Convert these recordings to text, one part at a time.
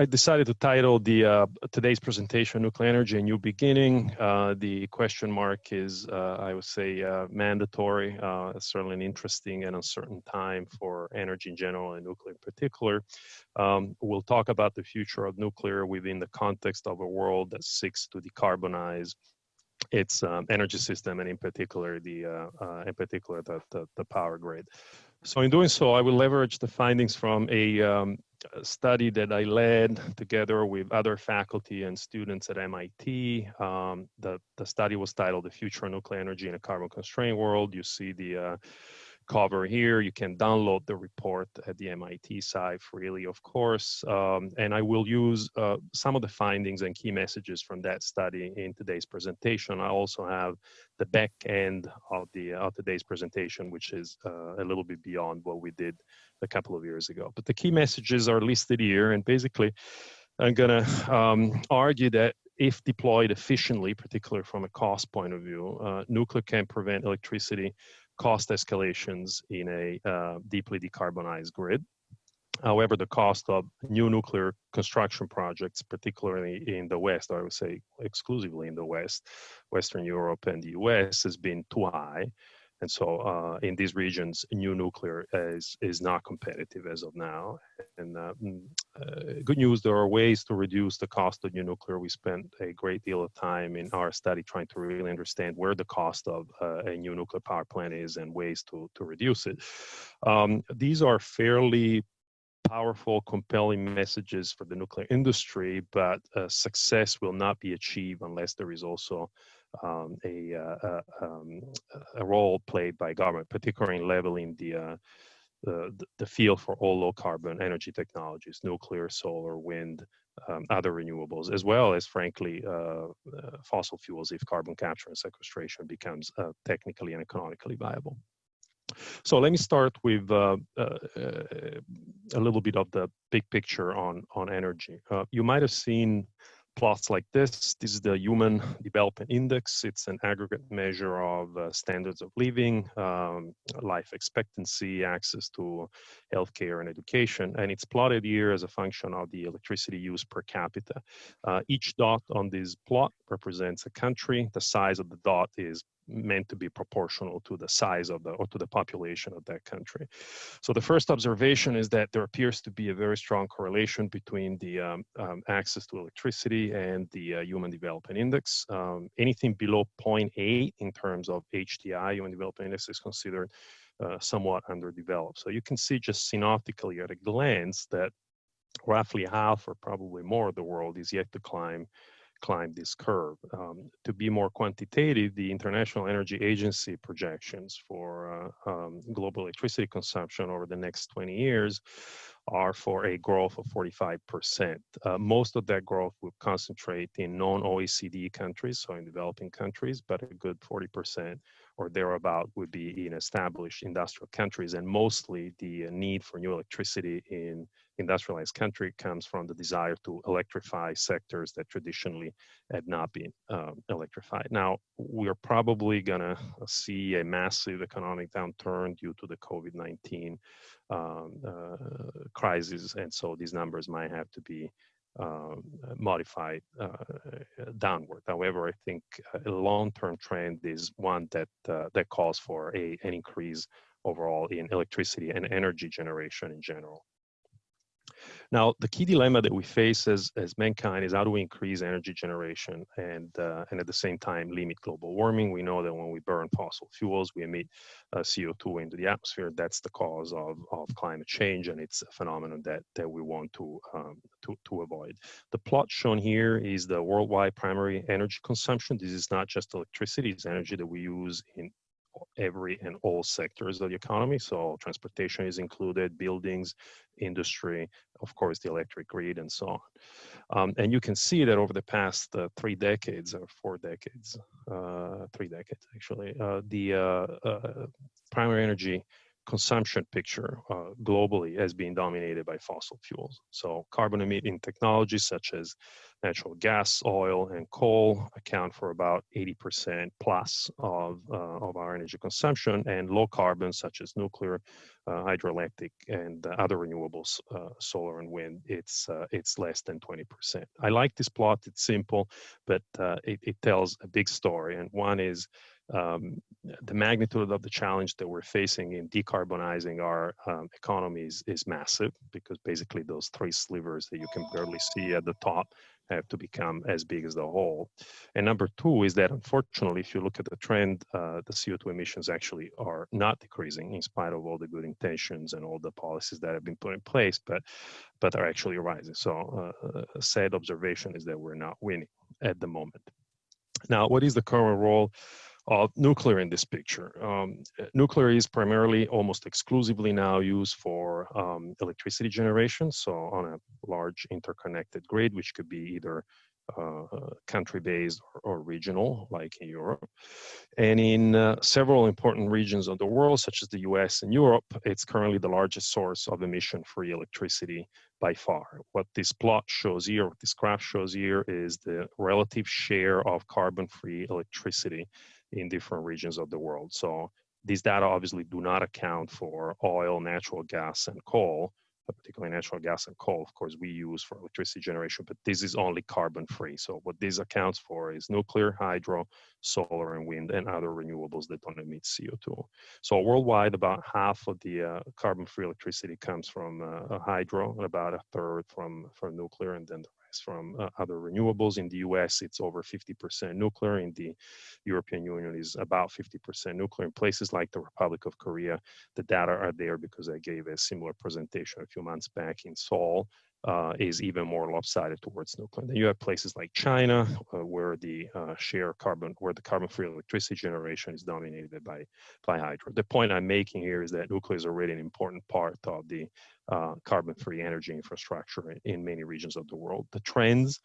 I decided to title the uh, today's presentation "Nuclear Energy: A New Beginning." Uh, the question mark is, uh, I would say, uh, mandatory. Uh, certainly an interesting and uncertain time for energy in general and nuclear in particular. Um, we'll talk about the future of nuclear within the context of a world that seeks to decarbonize its um, energy system and in particular the uh, in particular the, the, the power grid. So in doing so, I will leverage the findings from a um, study that I led together with other faculty and students at MIT. Um, the, the study was titled The Future of Nuclear Energy in a Carbon Constrained World. You see the uh, cover here. You can download the report at the MIT site freely, of course. Um, and I will use uh, some of the findings and key messages from that study in today's presentation. I also have the back end of the of today's presentation, which is uh, a little bit beyond what we did a couple of years ago. But the key messages are listed here, and basically, I'm gonna um, argue that if deployed efficiently, particularly from a cost point of view, uh, nuclear can prevent electricity cost escalations in a uh, deeply decarbonized grid. However, the cost of new nuclear construction projects, particularly in the West, or I would say exclusively in the West, Western Europe and the US, has been too high. And so uh, in these regions, new nuclear is, is not competitive as of now. And uh, mm, uh, good news, there are ways to reduce the cost of new nuclear. We spent a great deal of time in our study trying to really understand where the cost of uh, a new nuclear power plant is and ways to, to reduce it. Um, these are fairly powerful, compelling messages for the nuclear industry, but uh, success will not be achieved unless there is also um, a, uh, um, a, role played by government, particularly in leveling the, uh, the, the field for all low carbon energy technologies, nuclear, solar, wind, um, other renewables, as well as, frankly, uh, uh, fossil fuels if carbon capture and sequestration becomes uh, technically and economically viable. So let me start with uh, uh, a little bit of the big picture on, on energy. you might have seen plots like this. This is the Human Development Index. It's an aggregate measure of uh, standards of living, um, life expectancy, access to healthcare and education. And it's plotted here as a function of the electricity use per capita. Uh, each dot on this plot represents a country. The size of the dot is meant to be proportional to the size of the or to the population of that country. So the first observation is that there appears to be a very strong correlation between the um, um, access to electricity and the uh, Human Development Index. Um, anything below 0.8 in terms of HDI, Human Development Index, is considered uh, somewhat underdeveloped. So you can see just synoptically at a glance that roughly half or probably more of the world is yet to climb climb this curve. Um, to be more quantitative, the International Energy Agency projections for uh, um, global electricity consumption over the next 20 years are for a growth of 45%. Uh, most of that growth will concentrate in non-OECD countries, so in developing countries, but a good 40% or thereabout would be in established industrial countries. And mostly the uh, need for new electricity in industrialized country comes from the desire to electrify sectors that traditionally had not been um, electrified. Now, we're probably gonna see a massive economic downturn due to the COVID-19 um, uh, crisis. And so these numbers might have to be um, modified uh, downward. However, I think a long-term trend is one that uh, that calls for a, an increase overall in electricity and energy generation in general. Now, the key dilemma that we face as, as mankind is how do we increase energy generation and, uh, and at the same time limit global warming? We know that when we burn fossil fuels, we emit uh, CO2 into the atmosphere. That's the cause of, of climate change, and it's a phenomenon that, that we want to, um, to, to avoid. The plot shown here is the worldwide primary energy consumption. This is not just electricity, it's energy that we use in every and all sectors of the economy. So transportation is included, buildings, industry, of course, the electric grid and so on. Um, and you can see that over the past uh, three decades or four decades, uh, three decades actually, uh, the uh, uh, primary energy consumption picture uh, globally has been dominated by fossil fuels. So carbon emitting technologies such as natural gas, oil, and coal account for about 80% plus of, uh, of our energy consumption, and low carbon such as nuclear, uh, hydroelectric, and uh, other renewables, uh, solar and wind, it's, uh, it's less than 20%. I like this plot, it's simple, but it, it tells a big story, and one is um, the magnitude of the challenge that we're facing in decarbonizing our um, economies is massive because basically those three slivers that you can barely see at the top have to become as big as the whole. And number two is that unfortunately, if you look at the trend, uh, the CO2 emissions actually are not decreasing in spite of all the good intentions and all the policies that have been put in place, but but are actually rising. So uh, a sad observation is that we're not winning at the moment. Now, what is the current role of nuclear in this picture. Um, nuclear is primarily, almost exclusively now used for um, electricity generation, so on a large interconnected grid, which could be either uh, country-based or, or, regional, like in Europe. And in uh, several important regions of the world, such as the US and Europe, it's currently the largest source of emission-free electricity by far. What this plot shows here, what this graph shows here, is the relative share of carbon-free electricity in different regions of the world. So these data obviously do not account for oil, natural gas, and coal, particularly natural gas and coal, of course, we use for electricity generation, but this is only carbon free. So what this accounts for is nuclear, hydro, solar, and wind, and other renewables that don't emit CO2. So worldwide, about half of the uh, carbon free electricity comes from uh, hydro, and about a third from, from nuclear, and then the from uh, other renewables. In the US, it's over 50% nuclear. In the European Union is about 50% nuclear. In places like the Republic of Korea, the data are there because I gave a similar presentation a few months back in Seoul, uh, is even more lopsided towards nuclear. Then you have places like China, uh, where the uh, share carbon, where the carbon-free electricity generation is dominated by by hydro. The point I'm making here is that nuclear is already an important part of the uh, carbon-free energy infrastructure in, in, many regions of the world. The trends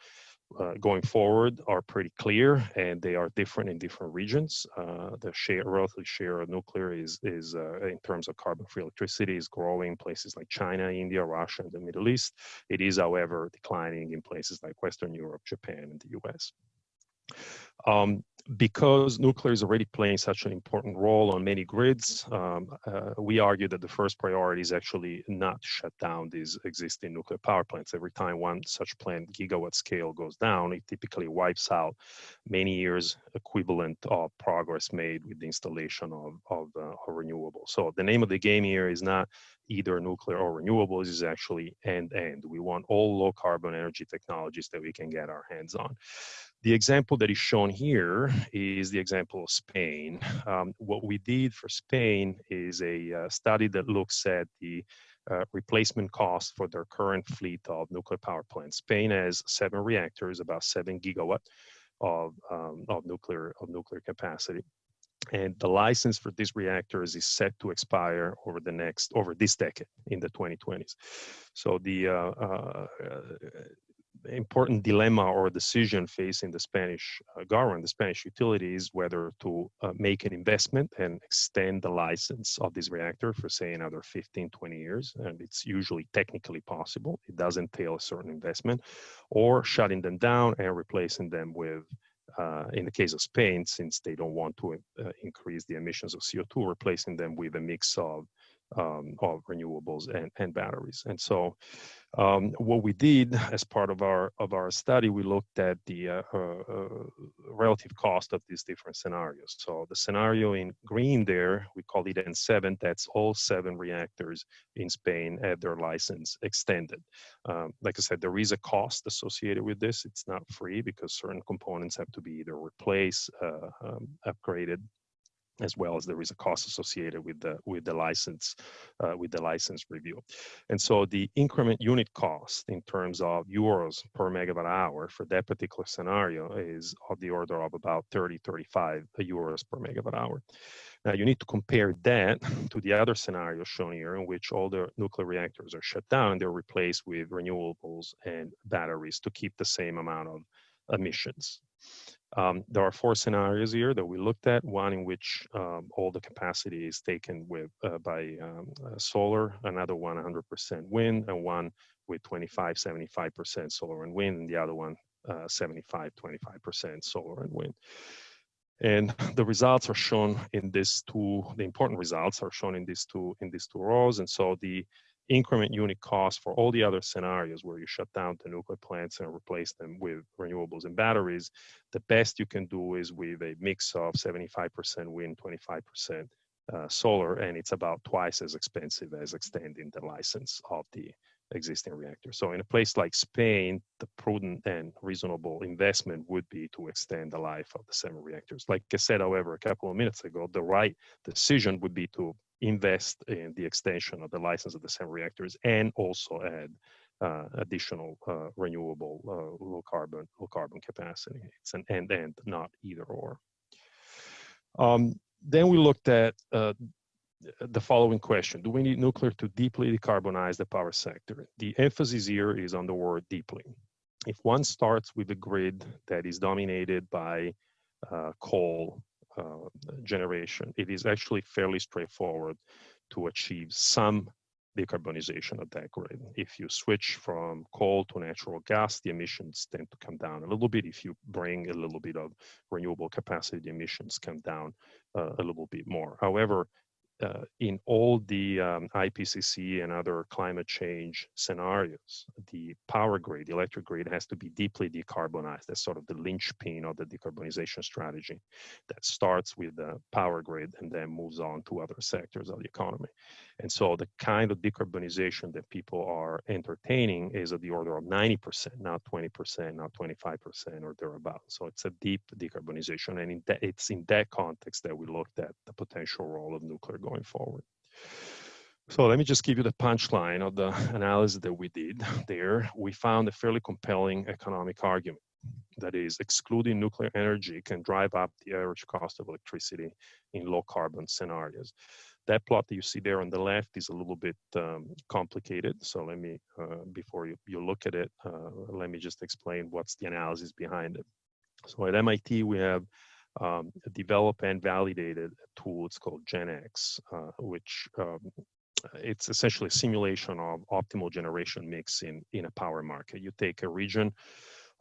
uh, going forward are pretty clear and they are different in different regions. Uh, the share, relative share of nuclear is, is uh, in terms of carbon-free electricity is growing in places like China, India, Russia, and the Middle East. It is, however, declining in places like Western Europe, Japan, and the US. Um, because nuclear is already playing such an important role on many grids, um, uh, we argue that the first priority is actually not shut down these existing nuclear power plants. Every time one such plant gigawatt scale goes down, it typically wipes out many years equivalent of progress made with the installation of, of, uh, of renewables. So the name of the game here is not either nuclear or renewables is actually end end. We want all low carbon energy technologies that we can get our hands on. The example that is shown here is the example of Spain. Um, what we did for Spain is a uh, study that looks at the uh, replacement cost for their current fleet of nuclear power plants. Spain has seven reactors, about seven gigawatt of, um, of nuclear of nuclear capacity. And the license for these reactors is set to expire over the next over this decade in the 2020s. So the uh, uh, important dilemma or decision facing the Spanish uh, government, the Spanish utilities, whether to uh, make an investment and extend the license of this reactor for say another 15, 20 years. And it's usually technically possible. It does entail a certain investment or shutting them down and replacing them with uh, in the case of Spain, since they don't want to uh, increase the emissions of CO2, replacing them with a mix of um, of renewables and, and batteries. And so um, what we did as part of our of our study, we looked at the uh, uh, uh, relative cost of these different scenarios. So the scenario in green there, we call it N7, that's all seven reactors in Spain have their license extended. Um, like I said, there is a cost associated with this. It's not free because certain components have to be either replaced, uh, um, upgraded, as well as there is a cost associated with the with the license uh, with the license review. And so the increment unit cost in terms of euros per megawatt hour for that particular scenario is of the order of about 30 35 euros per megawatt hour. Now you need to compare that to the other scenario shown here in which all the nuclear reactors are shut down and they're replaced with renewables and batteries to keep the same amount of emissions Um, there are four scenarios here that we looked at. One in which um, all the capacity is taken with uh, by um, uh, solar, another one 100% wind, and one with 25, 75% solar and wind, and the other one uh, 75, 25% solar and wind. And the results are shown in these two, the important results are shown in these two, in these two rows. And so the increment unit cost for all the other scenarios where you shut down the nuclear plants and replace them with renewables and batteries, the best you can do is with a mix of 75% wind, 25% uh, solar, and it's about twice as expensive as extending the license of the existing reactor. So in a place like Spain, the prudent and reasonable investment would be to extend the life of the seven reactors. Like I said, however, a couple of minutes ago, the right decision would be to invest in the extension of the license of the seven reactors and also add uh, additional uh, renewable uh, low carbon low carbon capacity. It's an and and not either or. Um, then we looked at uh, the following question. Do we need nuclear to deeply decarbonize the power sector? The emphasis here is on the word deeply. If one starts with a grid that is dominated by uh, coal uh, generation, it is actually fairly straightforward to achieve some decarbonization of that grid. If you switch from coal to natural gas, the emissions tend to come down a little bit. If you bring a little bit of renewable capacity, the emissions come down uh, a little bit more. However, uh, in all the um, IPCC and other climate change scenarios, the power grid, the electric grid has to be deeply decarbonized. That's sort of the linchpin of the decarbonization strategy that starts with the power grid and then moves on to other sectors of the economy. And so the kind of decarbonization that people are entertaining is of the order of 90%, not 20%, not 25% or thereabouts. So it's a deep decarbonization. And in that, it's in that context that we looked at the potential role of nuclear going forward. So let me just give you the punchline of the analysis that we did there. We found a fairly compelling economic argument. That is, excluding nuclear energy can drive up the average cost of electricity in low carbon scenarios. That plot that you see there on the left is a little bit um, complicated. So let me, uh, before you, you look at it, uh, let me just explain what's the analysis behind it. So at MIT, we have um, developed and validated a tool. It's called GenX, uh, which um, it's essentially a simulation of optimal generation mix in, in a power market. You take a region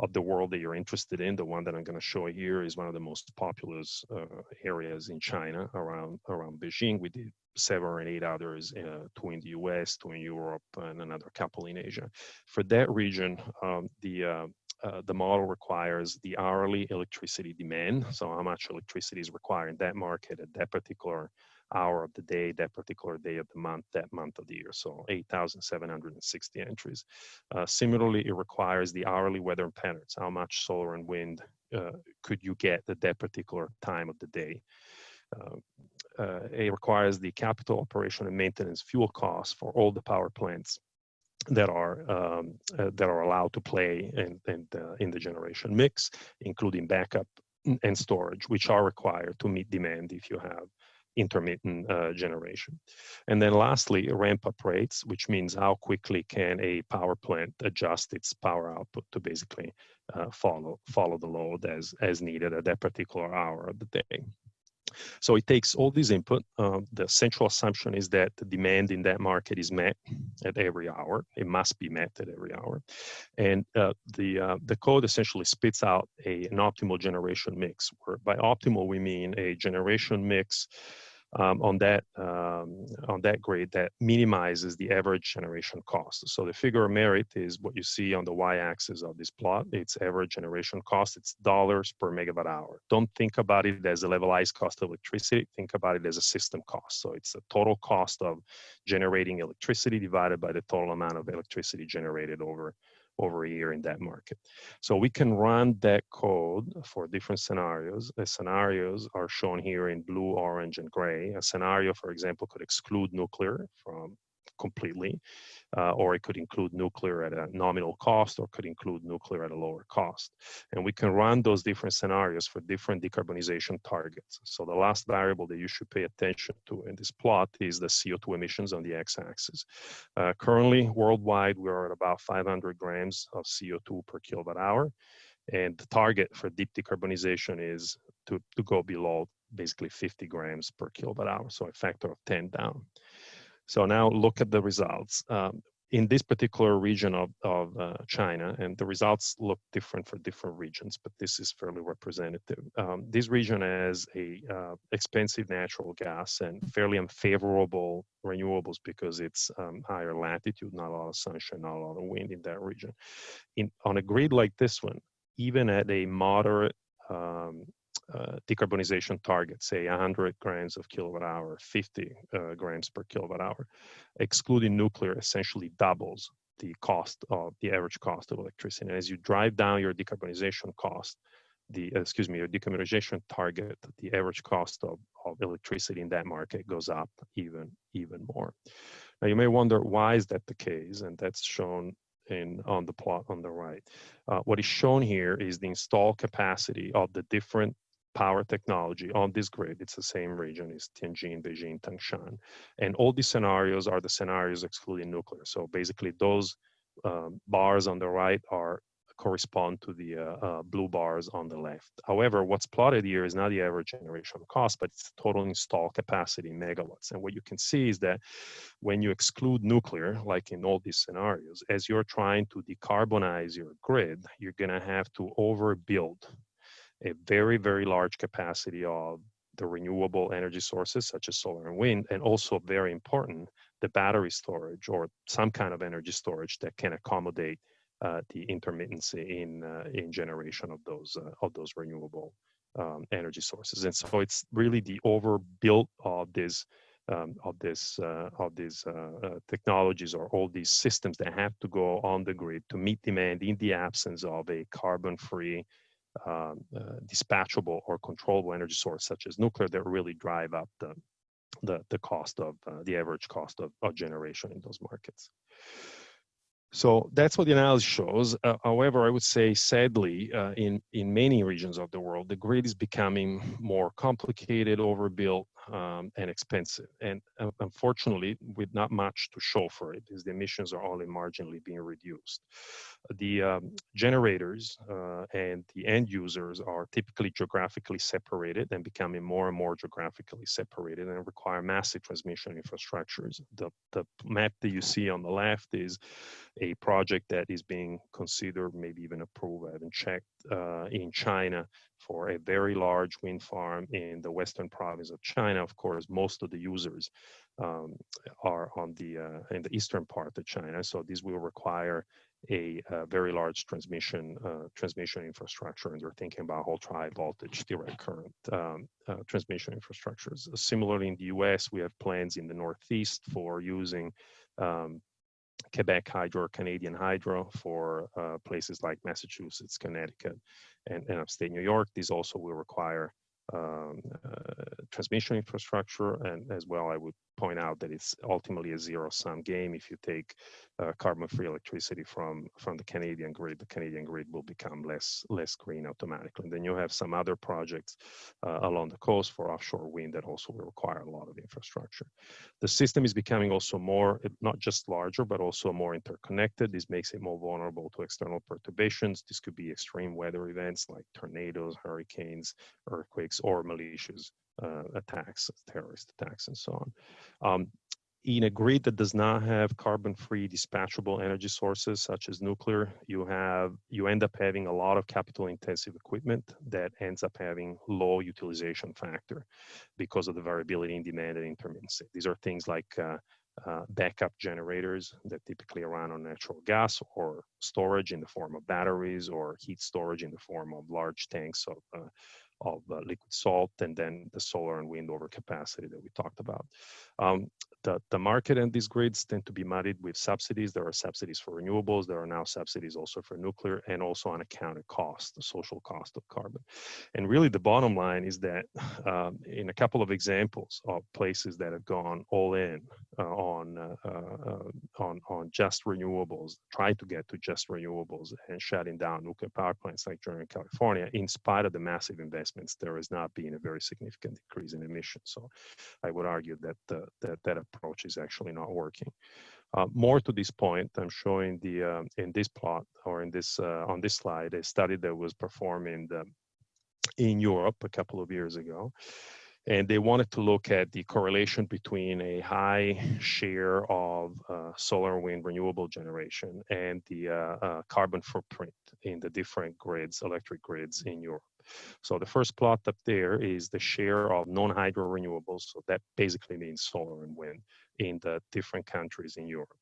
of the world that you're interested in. The one that I'm going to show here is one of the most populous uh, areas in China around around Beijing. We did seven or eight others, uh, two in the US, two in Europe, and another couple in Asia. For that region, um, the uh, uh, the model requires the hourly electricity demand, so how much electricity is required in that market at that particular hour of the day, that particular day of the month, that month of the year. So 8,760 entries. Uh, similarly, it requires the hourly weather patterns. How much solar and wind uh, could you get at that particular time of the day? Uh, uh it requires the capital operation and maintenance fuel costs for all the power plants that are um, uh, that are allowed to play in in the, generation mix, including backup and storage, which are required to meet demand if you have intermittent uh, generation. And then lastly, ramp up rates, which means how quickly can a power plant adjust its power output to basically uh, follow follow the load as, as needed at that particular hour of the day. So it takes all this input. Uh, the central assumption is that the demand in that market is met at every hour. It must be met at every hour. And uh, the, uh, the code essentially spits out a, an optimal generation mix, where by optimal we mean a generation mix um, on that um, on that grade that minimizes the average generation cost. So the figure of merit is what you see on the y-axis of this plot. It's average generation cost. It's dollars per megawatt hour. Don't think about it as a levelized cost of electricity. Think about it as a system cost. So it's the total cost of generating electricity divided by the total amount of electricity generated over over a year in that market. So we can run that code for different scenarios. The scenarios are shown here in blue, orange, and gray. A scenario, for example, could exclude nuclear from completely, uh, or it could include nuclear at a nominal cost, or could include nuclear at a lower cost. And we can run those different scenarios for different decarbonization targets. So the last variable that you should pay attention to in this plot is the CO2 emissions on the x-axis. Uh, currently, worldwide, we're at about 500 grams of CO2 per kilowatt hour. And the target for deep decarbonization is to, to go below basically 50 grams per kilowatt hour, so a factor of 10 down. So now look at the results. Um, in this particular region of, of uh, China, and the results look different for different regions, but this is fairly representative. Um, this region has a uh, expensive natural gas and fairly unfavorable renewables because it's um, higher latitude, not a lot of sunshine, not a lot of wind in that region. In, on a grid like this one, even at a moderate um, uh, decarbonization target, say 100 grams of kilowatt hour, 50 uh, grams per kilowatt hour, excluding nuclear essentially doubles the cost of the average cost of electricity. And as you drive down your decarbonization cost, the excuse me, your decarbonization target, the average cost of, of electricity in that market goes up even even more. Now you may wonder why is that the case, and that's shown in on the plot on the right. Uh, what is shown here is the installed capacity of the different power technology on this grid. It's the same region, it's Tianjin, Beijing, Tangshan. And all these scenarios are the scenarios excluding nuclear. So basically those um, bars on the right are correspond to the uh, uh, blue bars on the left. However, what's plotted here is not the average generation cost, but it's total installed capacity in megawatts. And what you can see is that when you exclude nuclear, like in all these scenarios, as you're trying to decarbonize your grid, you're gonna have to overbuild a very, very large capacity of the renewable energy sources such as solar and wind, and also very important, the battery storage or some kind of energy storage that can accommodate uh, the intermittency in uh, in generation of those uh, of those renewable um, energy sources. And so it's really the overbuilt of this um, of this uh, of these uh, uh, technologies or all these systems that have to go on the grid to meet demand in the absence of a carbon-free um, uh, dispatchable or controllable energy source such as nuclear that really drive up the the, the cost of uh, the average cost of, of generation in those markets. So that's what the analysis shows. Uh, however, I would say sadly, uh, in, in many regions of the world, the grid is becoming more complicated, overbuilt, um, and expensive. And uh, unfortunately, with not much to show for it, as the emissions are only marginally being reduced. The um, generators uh, and the end users are typically geographically separated and becoming more and more geographically separated and require massive transmission infrastructures. The, the map that you see on the left is a project that is being considered, maybe even approved, I haven't checked, uh, in China for a very large wind farm in the western province of China. Of course, most of the users um, are on the uh, in the eastern part of China, so this will require a, a very large transmission uh, transmission infrastructure, and they're thinking about ultra high voltage direct current um, uh, transmission infrastructures. Similarly, in the U.S., we have plans in the Northeast for using um, Quebec Hydro Canadian Hydro for uh, places like Massachusetts, Connecticut, and, and upstate New York. These also will require um, uh, transmission infrastructure, and as well, I would point out that it's ultimately a zero-sum game. If you take uh, carbon-free electricity from from the Canadian grid, the Canadian grid will become less less green automatically. And then you have some other projects uh, along the coast for offshore wind that also will require a lot of infrastructure. The system is becoming also more not just larger, but also more interconnected. This makes it more vulnerable to external perturbations. This could be extreme weather events like tornadoes, hurricanes, earthquakes, or malicious attacks, terrorist attacks, and so on. Um, in a grid that does not have carbon-free dispatchable energy sources such as nuclear, you have you end up having a lot of capital-intensive equipment that ends up having low utilization factor because of the variability in demand and intermittency. These are things like uh, uh, backup generators that typically run on natural gas or storage in the form of batteries or heat storage in the form of large tanks of uh, of uh, liquid salt and then the solar and wind overcapacity that we talked about. Um, the, the market and these grids tend to be muddied with subsidies. There are subsidies for renewables. There are now subsidies also for nuclear and also unaccounted cost, the social cost of carbon. And really the bottom line is that um, in a couple of examples of places that have gone all in uh, on, uh, uh, on, on just renewables, trying to get to just renewables and shutting down nuclear power plants like during California, in spite of the massive investments, there has not been a very significant decrease in emissions. So I would argue that, uh, that, that approach is actually not working. Uh, more to this point, I'm showing the uh, in this plot or in this uh, on this slide a study that was performed in the, in Europe a couple of years ago, and they wanted to look at the correlation between a high share of uh, solar and wind renewable generation and the uh, uh, carbon footprint in the different grids, electric grids in Europe. So the first plot up there is the share of non-hydro renewables. So that basically means solar and wind in the different countries in Europe.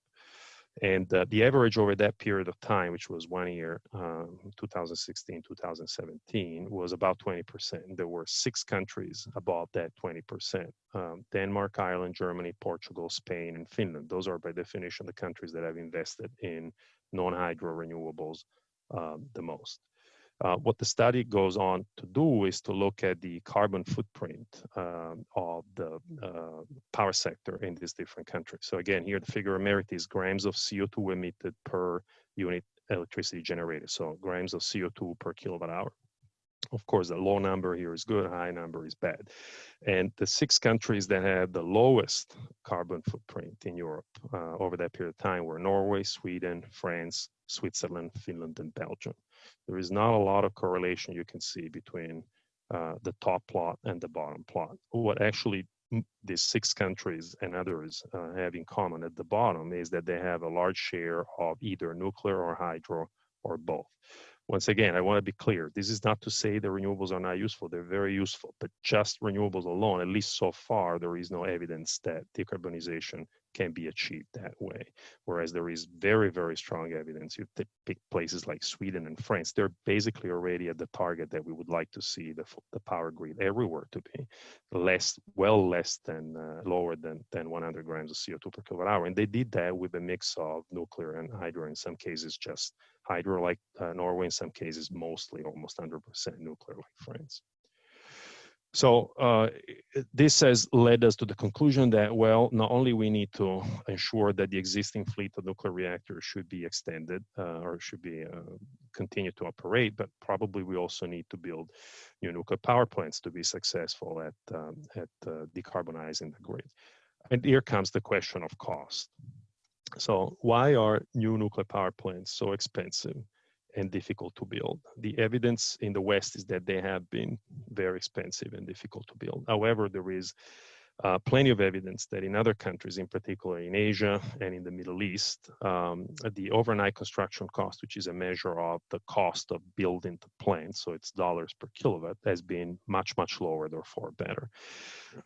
And uh, the average over that period of time, which was one year, um, 2016, 2017, was about 20%. There were six countries above that 20%. Um, Denmark, Ireland, Germany, Portugal, Spain, and Finland. Those are by definition the countries that have invested in non-hydro renewables um, the most. Uh, what the study goes on to do is to look at the carbon footprint um, of the uh, power sector in these different countries. So again, here the figure of merit is grams of CO2 emitted per unit electricity generated. So grams of CO2 per kilowatt hour. Of course, the low number here is good, high number is bad. And the six countries that had the lowest carbon footprint in Europe uh, over that period of time were Norway, Sweden, France, Switzerland, Finland, and Belgium there is not a lot of correlation you can see between uh, the top plot and the bottom plot. What actually these six countries and others uh, have in common at the bottom is that they have a large share of either nuclear or hydro or both. Once again, I want to be clear. This is not to say the renewables are not useful. They're very useful, but just renewables alone, at least so far, there is no evidence that decarbonization can be achieved that way. Whereas there is very, very strong evidence. You pick places like Sweden and France, they're basically already at the target that we would like to see the, the power grid everywhere to be less, well less than uh, lower than, than 100 grams of CO2 per kilowatt hour. And they did that with a mix of nuclear and hydro, in some cases just hydro like uh, Norway, in some cases mostly almost 100% nuclear like France. So uh, this has led us to the conclusion that, well, not only we need to ensure that the existing fleet of nuclear reactors should be extended uh, or should be uh, continue to operate, but probably we also need to build new nuclear power plants to be successful at, um, at uh, decarbonizing the grid. And here comes the question of cost. So why are new nuclear power plants so expensive? And difficult to build. The evidence in the West is that they have been very expensive and difficult to build. However, there is uh, plenty of evidence that in other countries, in particular in Asia and in the Middle East, um, the overnight construction cost, which is a measure of the cost of building the plant, so it's dollars per kilowatt, has been much, much lower, therefore better.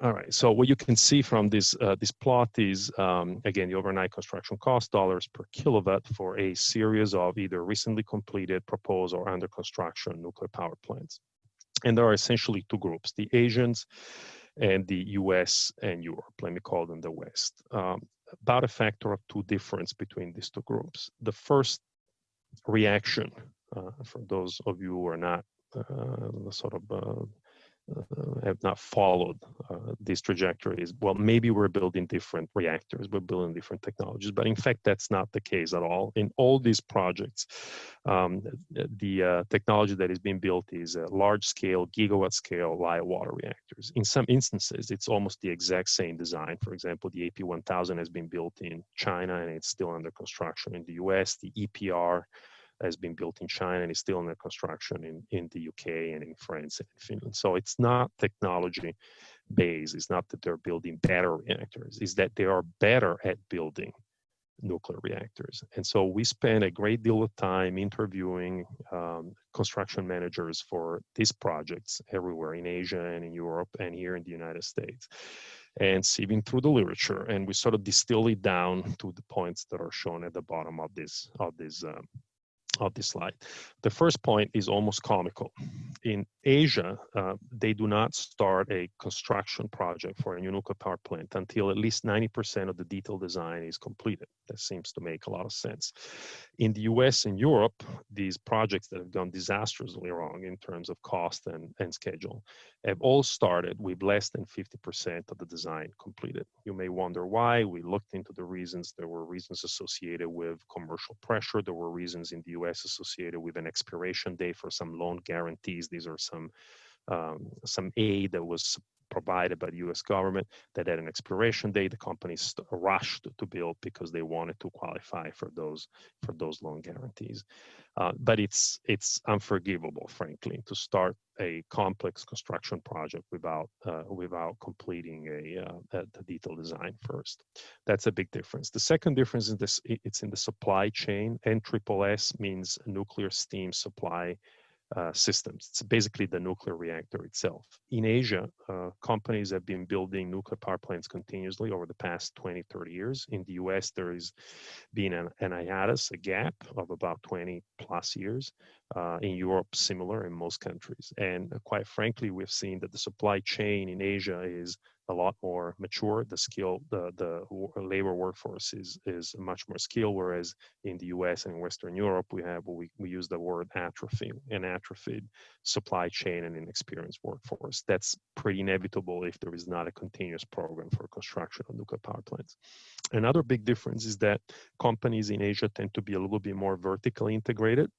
All right, so what you can see from this, uh, this plot is, um, again, the overnight construction cost, dollars per kilowatt for a series of either recently completed, proposed, or under construction nuclear power plants. And there are essentially two groups, the Asians and the US and Europe, let me call them the West. Um, about a factor of two difference between these two groups. The first reaction, uh, for those of you who are not uh, sort of uh, have not followed uh, these trajectories. Well, maybe we're building different reactors, we're building different technologies, but in fact, that's not the case at all. In all these projects, um, the uh, technology that is being built is large scale, gigawatt scale light water reactors. In some instances, it's almost the exact same design. For example, the AP1000 has been built in China and it's still under construction in the US. The EPR has been built in China and is still under construction in, in the UK and in France and in Finland. So it's not technology based. It's not that they're building better reactors. It's that they are better at building nuclear reactors. And so we spend a great deal of time interviewing um, construction managers for these projects everywhere in Asia and in Europe and here in the United States and sieving through the literature. And we sort of distill it down to the points that are shown at the bottom of this, of this um, of this slide. The first point is almost comical. In Asia, uh, they do not start a construction project for a new nuclear power plant until at least 90% of the detailed design is completed. That seems to make a lot of sense. In the US and Europe, these projects that have gone disastrously wrong in terms of cost and, and schedule have all started with less than 50% of the design completed. You may wonder why. We looked into the reasons. There were reasons associated with commercial pressure. There were reasons in the US associated with an expiration date for some loan guarantees. These are some um, some aid that was provided by the U.S. government that had an expiration date. The companies rushed to build because they wanted to qualify for those for those loan guarantees. Uh, but it's it's unforgivable, frankly, to start a complex construction project without uh, without completing a, uh, a, detailed design first. That's a big difference. The second difference is this: it's in the supply chain. NSSS means nuclear steam supply uh, systems. It's basically the nuclear reactor itself. In Asia, uh, companies have been building nuclear power plants continuously over the past 20, 30 years. In the US, there has been an, an hiatus, a gap of about 20 plus years. Uh, in Europe, similar in most countries. And uh, quite frankly, we've seen that the supply chain in Asia is a lot more mature. The skill, the the labor workforce is is much more skilled. Whereas in the U.S. and Western Europe, we have we we use the word atrophy, an atrophied supply chain and inexperienced workforce. That's pretty inevitable if there is not a continuous program for construction of nuclear power plants. Another big difference is that companies in Asia tend to be a little bit more vertically integrated.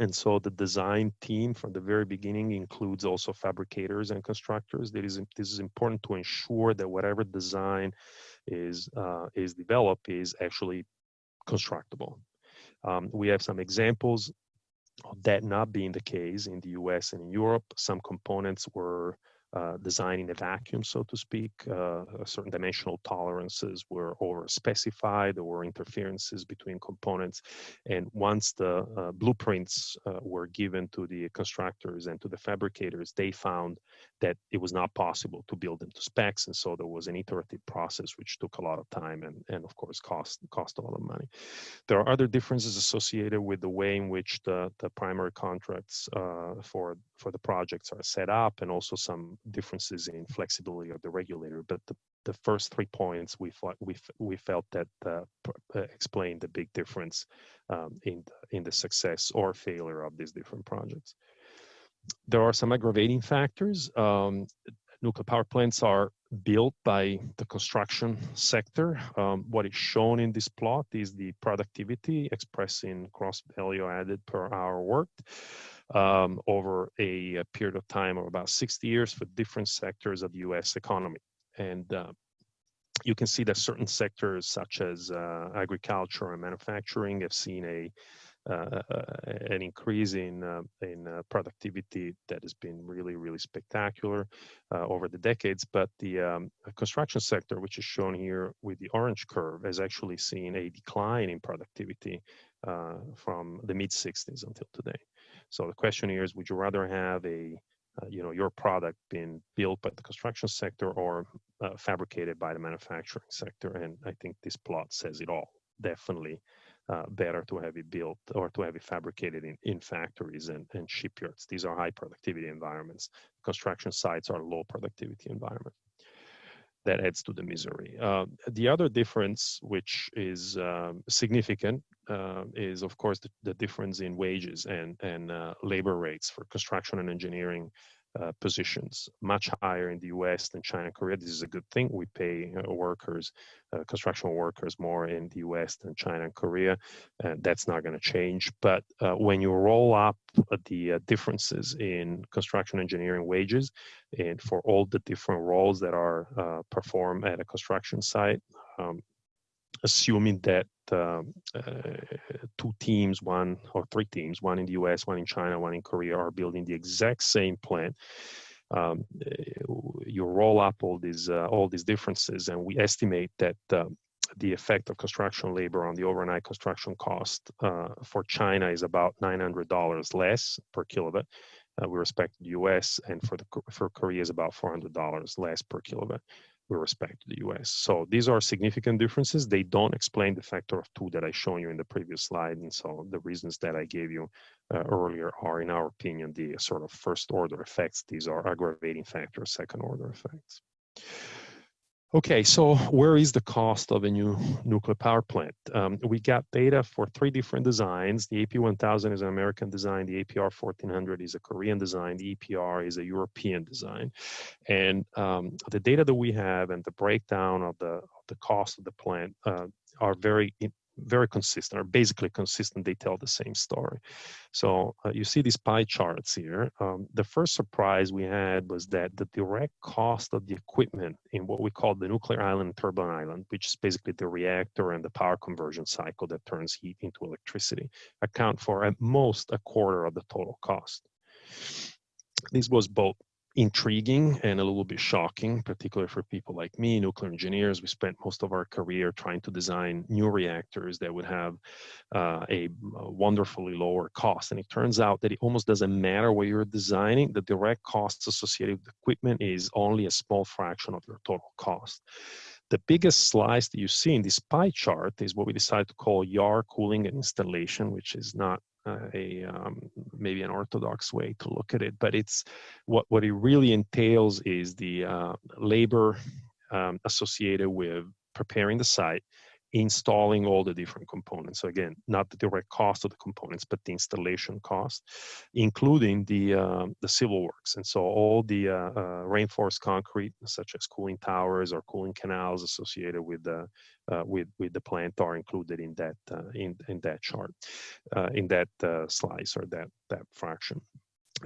And so the design team from the very beginning includes also fabricators and constructors. That is, this is important to ensure that whatever design is uh, is developed is actually constructible. Um, we have some examples of that not being the case in the US and in Europe. Some components were uh, design in a vacuum, so to speak. Uh, certain dimensional tolerances were over specified. There were interferences between components. And once the uh, blueprints uh, were given to the constructors and to the fabricators, they found that it was not possible to build them to specs. And so there was an iterative process, which took a lot of time and, and of course, cost, cost a lot of money. There are other differences associated with the way in which the, the primary contracts uh, for, for the projects are set up and also some differences in flexibility of the regulator. But the, the first three points we thought we we felt that uh, uh, explained the big difference um, in the, in the success or failure of these different projects. There are some aggravating factors. Um, nuclear power plants are built by the construction sector. Um, what is shown in this plot is the productivity expressed in gross value added per hour worked um, over a, a, period of time of about 60 years for different sectors of the US economy. And uh, you can see that certain sectors such as uh, agriculture and manufacturing have seen a uh, uh an increase in uh, in uh, productivity that has been really really spectacular over the decades. But the um, construction sector, which is shown here with the orange curve, has actually seen a decline in productivity from the mid 60s until today. So the question here is, would you rather have a, uh, you know, your product being built by the construction sector or uh, fabricated by the manufacturing sector? And I think this plot says it all. Definitely uh, better to have it built or to have it fabricated in, in factories and, and shipyards. These are high productivity environments. Construction sites are low productivity environments that adds to the misery. Uh, the other difference, which is um, significant, uh, is of course the, the, difference in wages and, and uh, labor rates for construction and engineering uh, positions much higher in the US than China and Korea. This is a good thing. We pay uh, workers, uh, construction workers more in the US than China and Korea. That's not going to change. But uh, when you roll up the differences in construction engineering wages and for all the different roles that are performed at a construction site, um, assuming that um, uh, two teams, one or three teams, one in the US, one in China, one in Korea, are building the exact same plant. Um, you roll up all these uh, all these differences, and we estimate that um, the effect of construction labor on the overnight construction cost uh, for China is about $900 less per kilowatt. Uh, with respect the U.S. and for the for Korea is about $400 less per kilowatt with respect to the US. So these are significant differences. They don't explain the factor of two that I shown you in the previous slide. And so the reasons that I gave you uh, earlier are, in our opinion, the sort of first order effects. These are aggravating factors, second order effects. Okay, so where is the cost of a new nuclear power plant? Um, we got data for three different designs. The AP1000 is an American design. The APR 1400 is a Korean design. The EPR is a European design. And um, the data that we have and the breakdown of the, of the cost of the plant uh, are very very consistent, or basically consistent. They tell the same story. So uh, you see these pie charts here. Um, the first surprise we had was that the direct cost of the equipment in what we call the nuclear island turbine island, which is basically the reactor and the power conversion cycle that turns heat into electricity, account for at most a quarter of the total cost. This was both intriguing and a little bit shocking, particularly for people like me, nuclear engineers. We spent most of our career trying to design new reactors that would have uh, a, wonderfully lower cost. And it turns out that it almost doesn't matter what you're designing, the direct costs associated with equipment is only a small fraction of your total cost. The biggest slice that you see in this pie chart is what we decided to call yard cooling and installation, which is not uh, a um, maybe an orthodox way to look at it, but it's what what it really entails is the uh, labor um, associated with preparing the site, installing all the different components. So again, not the direct cost of the components, but the installation cost, including the uh, the civil works. And so all the uh, uh, reinforced concrete, such as cooling towers or cooling canals associated with the uh, with with the plant, are included in that uh, in in that chart, uh, in that slice or that that fraction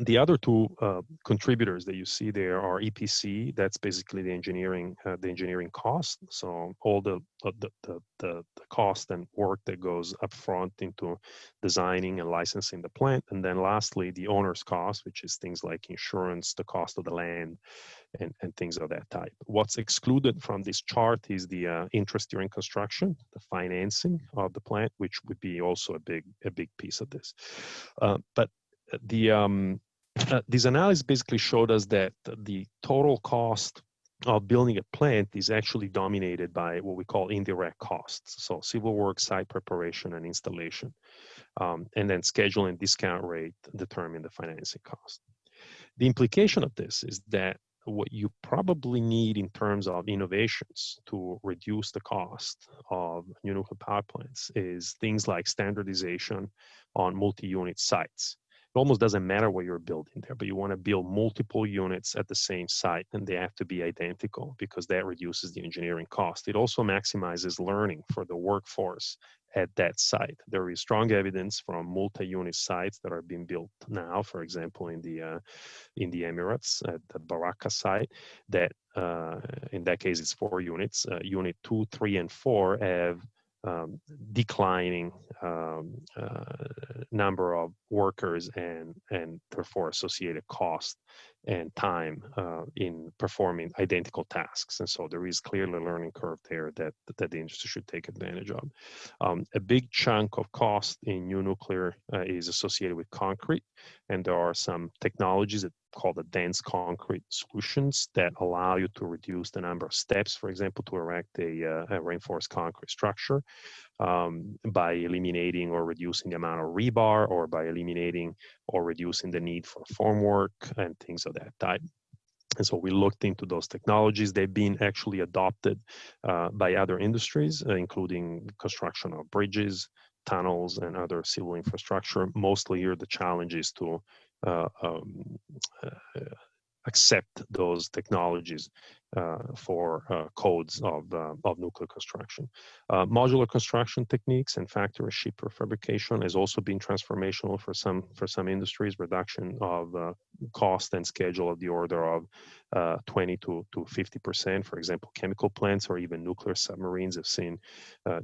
the other two uh, contributors that you see there are EPC. That's basically the engineering, uh, the engineering cost. So all the, the the, the cost and work that goes up front into designing and licensing the plant, and then lastly the owner's cost, which is things like insurance, the cost of the land, and and things of that type. What's excluded from this chart is the uh, interest during construction, the financing of the plant, which would be also a big a big piece of this. Uh, but the um, uh, this analysis basically showed us that the total cost of building a plant is actually dominated by what we call indirect costs. So civil work, site preparation, and installation. Um, and then schedule and discount rate determine the financing cost. The implication of this is that what you probably need in terms of innovations to reduce the cost of new nuclear power plants is things like standardization on multi-unit sites it almost doesn't matter what you're building there, but you want to build multiple units at the same site and they have to be identical because that reduces the engineering cost. It also maximizes learning for the workforce at that site. There is strong evidence from multi-unit sites that are being built now, for example, in the uh, in the Emirates at the Baraka site, that uh, in that case it's four units. Uh, unit two, three, and four have um, declining um, uh, number of workers and and therefore associated cost and time uh, in performing identical tasks. And so there is clearly a learning curve there that, that the industry should take advantage of. Um, a big chunk of cost in new nuclear uh, is associated with concrete. And there are some technologies that called the dense concrete solutions that allow you to reduce the number of steps, for example, to erect a, uh, a reinforced concrete structure um, by eliminating or reducing the amount of rebar or by eliminating or reducing the need for formwork and things of that type. And so we looked into those technologies. They've been actually adopted uh, by other industries, uh, including construction of bridges, tunnels, and other civil infrastructure. Mostly here, the challenge is to um, uh, accept those technologies uh, for uh, codes of, uh, of nuclear construction. Uh, modular construction techniques and factory ship prefabrication has also been transformational for some for some industries. Reduction of uh, cost and schedule of the order of uh, 20 to, to 50 percent. For example, chemical plants or even nuclear submarines have seen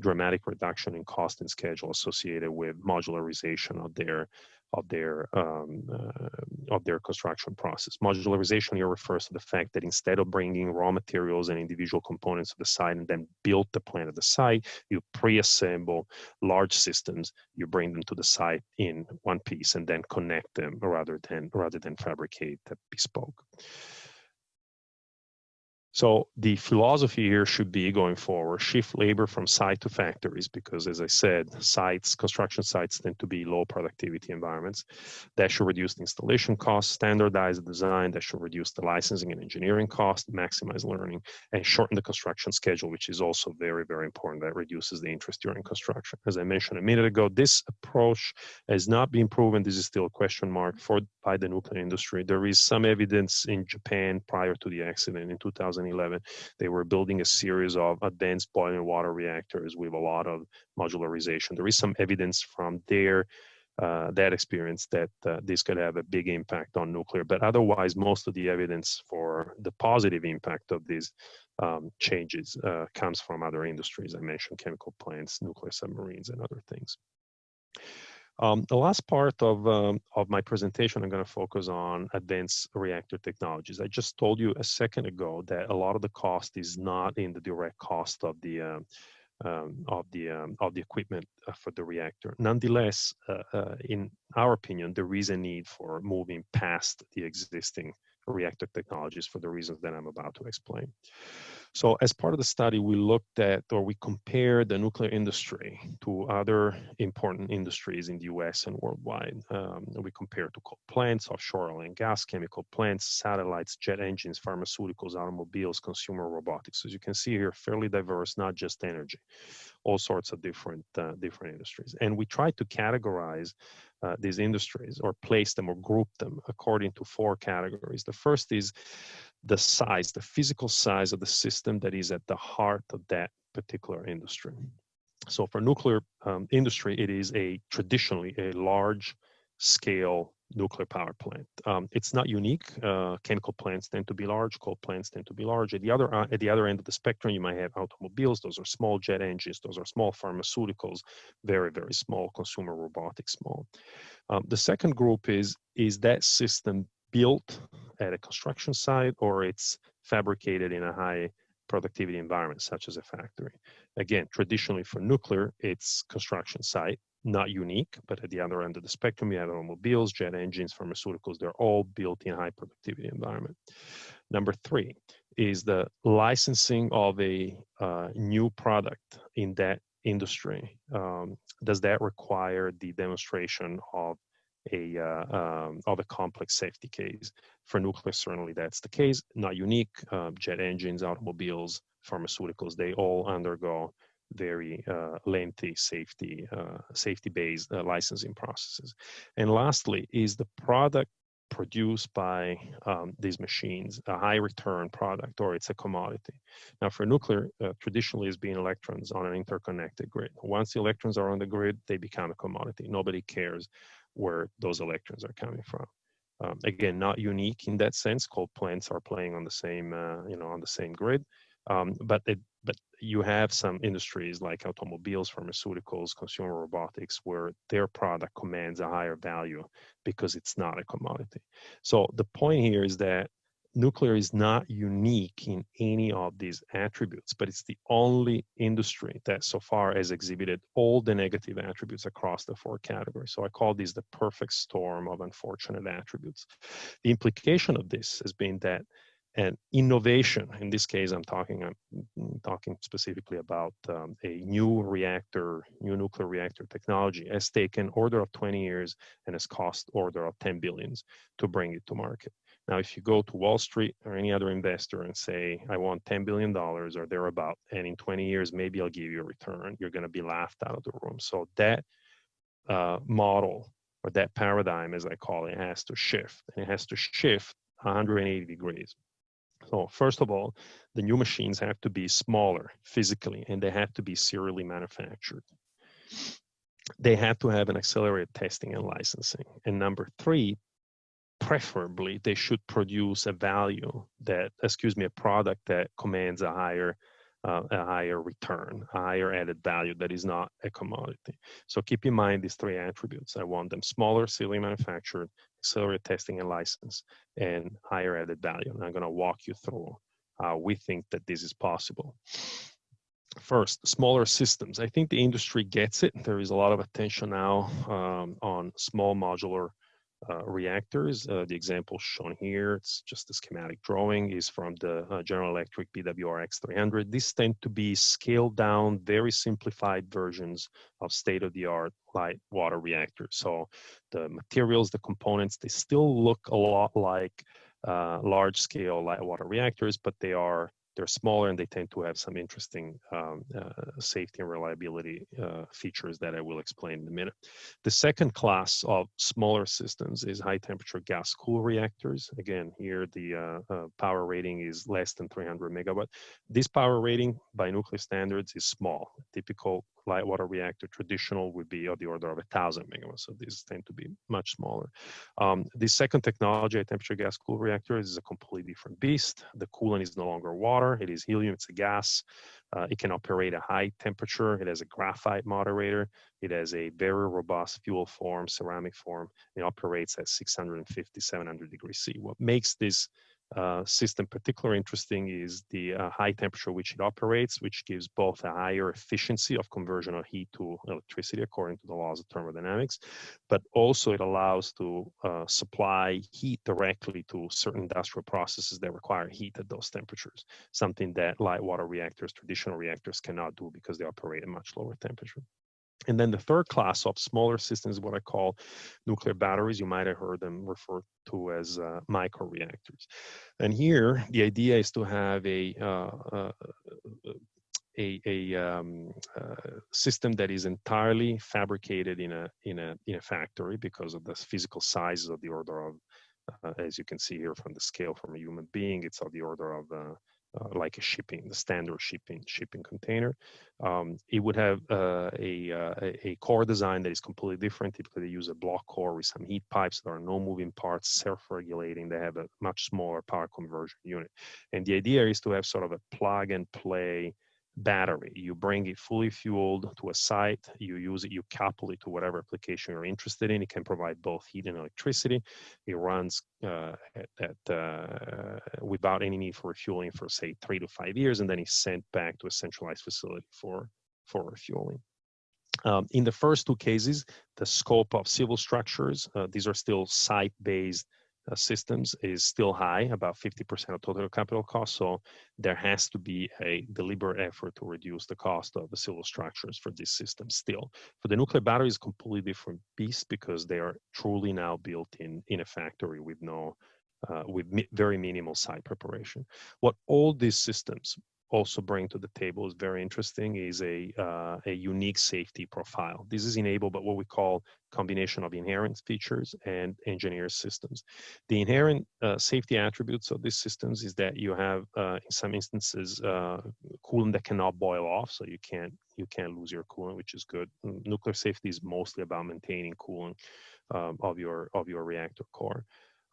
dramatic reduction in cost and schedule associated with modularization of their of their um, uh, of their construction process. Modularization here refers to the fact that instead of bringing raw materials and individual components to the site and then build the plant at the site, you pre-assemble large systems. You bring them to the site in one piece and then connect them rather than rather than fabricate bespoke. So the philosophy here should be going forward, shift labor from site to factories, because as I said, sites, construction sites tend to be low productivity environments. That should reduce the installation costs, standardize the design, that should reduce the licensing and engineering cost, maximize learning, and shorten the construction schedule, which is also very, very important. That reduces the interest during construction. As I mentioned a minute ago, this approach has not been proven. This is still a question mark for by the nuclear industry. There is some evidence in Japan prior to the accident in 2000 2011. They were building a series of advanced boiling water reactors with a lot of modularization. There is some evidence from there uh, that experience that uh, this could have a big impact on nuclear. But otherwise, most of the evidence for the positive impact of these um, changes uh, comes from other industries. I mentioned chemical plants, nuclear submarines, and other things. Um, the last part of, um, of my presentation, I'm going to focus on advanced reactor technologies. I just told you a second ago that a lot of the cost is not in the direct cost of the uh, um, of the um, of the equipment uh, for the reactor. Nonetheless, uh, uh, in our opinion, there is a need for moving past the existing reactor technologies for the reasons that I'm about to explain. So as part of the study, we looked at or we compared the nuclear industry to other important industries in the US and worldwide. Um, we compared to coal plants, offshore oil and gas, chemical plants, satellites, jet engines, pharmaceuticals, automobiles, consumer robotics. As you can see here, fairly diverse, not just energy, all sorts of different, uh, different industries. And we tried to categorize uh, these industries or place them or group them according to four categories. The first is the size, the physical size of the system that is at the heart of that particular industry. So for nuclear um, industry, it is a traditionally a large scale nuclear power plant. Um, it's not unique. Uh, chemical plants tend to be large. Coal plants tend to be large. At the other uh, at the other end of the spectrum, you might have automobiles. Those are small jet engines. Those are small pharmaceuticals. Very very small consumer robotics. Small. Um, the second group is is that system built at a construction site or it's fabricated in a high productivity environment such as a factory. Again, traditionally for nuclear, it's construction site, not unique, but at the other end of the spectrum, you have automobiles, jet engines, pharmaceuticals, they're all built in high productivity environment. Number three is the licensing of a uh, new product in that industry. Um, does that require the demonstration of a uh, um, a complex safety case. For nuclear, certainly that's the case. Not unique. Uh, jet engines, automobiles, pharmaceuticals, they all undergo very uh, lengthy safety uh, safety-based uh, licensing processes. And lastly, is the product produced by um, these machines a high return product or it's a commodity. Now for nuclear, uh, traditionally it's been electrons on an interconnected grid. Once the electrons are on the grid, they become a commodity. Nobody cares where those electrons are coming from. Um, again, not unique in that sense. Coal plants are playing on the same, uh, you know, on the same grid. Um, but it, but you have some industries like automobiles, pharmaceuticals, consumer robotics, where their product commands a higher value because it's not a commodity. So the point here is that nuclear is not unique in any of these attributes, but it's the only industry that so far has exhibited all the negative attributes across the four categories. So I call this the perfect storm of unfortunate attributes. The implication of this has been that an innovation, in this case, I'm talking, I'm talking specifically about um, a new reactor, new nuclear reactor technology has taken order of 20 years and has cost order of 10 billions to bring it to market. Now, if you go to Wall Street or any other investor and say, I want $10 billion or thereabout, and in 20 years, maybe I'll give you a return, you're going to be laughed out of the room. So that uh, model or that paradigm, as I call it, has to shift. And it has to shift 180 degrees. So first of all, the new machines have to be smaller physically, and they have to be serially manufactured. They have to have an accelerated testing and licensing. And number three, preferably they should produce a value that, excuse me, a product that commands a higher uh, a higher return, a higher added value that is not a commodity. So keep in mind these three attributes. I want them smaller, serially manufactured, accelerated testing and license, and higher added value. And I'm going to walk you through how we think that this is possible. First, smaller systems. I think the industry gets it. There is a lot of attention now um, on small modular uh, reactors. Uh, the example shown here, it's just a schematic drawing, is from the uh, General Electric BWRX-300. These tend to be scaled down, very simplified versions of state-of-the-art light water reactors. So the materials, the components, they still look a lot like uh, large-scale light water reactors, but they are they're smaller and they tend to have some interesting um, uh, safety and reliability uh, features that I will explain in a minute. The second class of smaller systems is high temperature gas cool reactors. Again, here the uh, uh, power rating is less than 300 megawatt. This power rating by nuclear standards is small. Typical light water reactor traditional would be of the order of a thousand megawatts. So these tend to be much smaller. Um, the second technology, high temperature gas cool reactor, is a completely different beast. The coolant is no longer water, it is helium, it's a gas. Uh, it can operate at high temperature. It has a graphite moderator. It has a very robust fuel form, ceramic form. It operates at 650, 700 degrees C. What makes this system particularly interesting is the uh, high temperature which it operates, which gives both a higher efficiency of conversion of heat to electricity according to the laws of thermodynamics, but also it allows to uh, supply heat directly to certain industrial processes that require heat at those temperatures, something that light water reactors, traditional reactors cannot do because they operate at much lower temperature. And then the third class of smaller systems, what I call nuclear batteries, you might have heard them referred to as uh, microreactors. And here, the idea is to have a uh, uh, a, a um, uh, system that is entirely fabricated in a in a in a factory because of the physical sizes of the order of, uh, as you can see here from the scale from a human being, it's of the order of uh, uh, like a shipping, the standard shipping shipping container. Um, it would have uh, a, uh, a core design that is completely different. Typically, they use a block core with some heat pipes. There are no moving parts, self-regulating. They have a much smaller power conversion unit. And the idea is to have sort of a plug and play battery. You bring it fully fueled to a site, you use it, you couple it to whatever application you're interested in. It can provide both heat and electricity. It runs uh, at, uh, without any need for refueling for say three to five years, and then it's sent back to a centralized facility for, for refueling. Um, in the first two cases, the scope of civil structures, uh, these are still site-based uh, systems is still high, about 50% of total capital cost. So there has to be a deliberate effort to reduce the cost of the civil structures for this system still. For the nuclear battery is completely different beast because they are truly now built in, in a factory with no uh, with mi very minimal site preparation. What all these systems also bring to the table is very interesting is a, uh, a unique safety profile. This is enabled by what we call combination of inherent features and engineered systems. The inherent uh, safety attributes of these systems is that you have, uh, in some instances, uh, coolant that cannot boil off, so you can't you can't lose your coolant, which is good. Nuclear safety is mostly about maintaining coolant um, of your of your reactor core.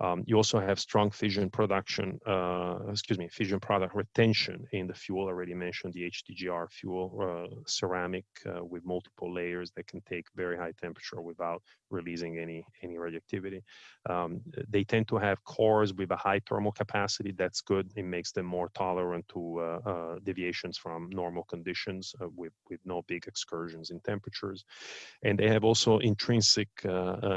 Um, you also have strong fission production, uh, excuse me, fission product retention in the fuel. Already mentioned the HTGR fuel, uh, ceramic uh, with multiple layers that can take very high temperature without releasing any any radioactivity. Um, they tend to have cores with a high thermal capacity. That's good. It makes them more tolerant to uh, uh, deviations from normal conditions uh, with with no big excursions in temperatures. And they have also intrinsic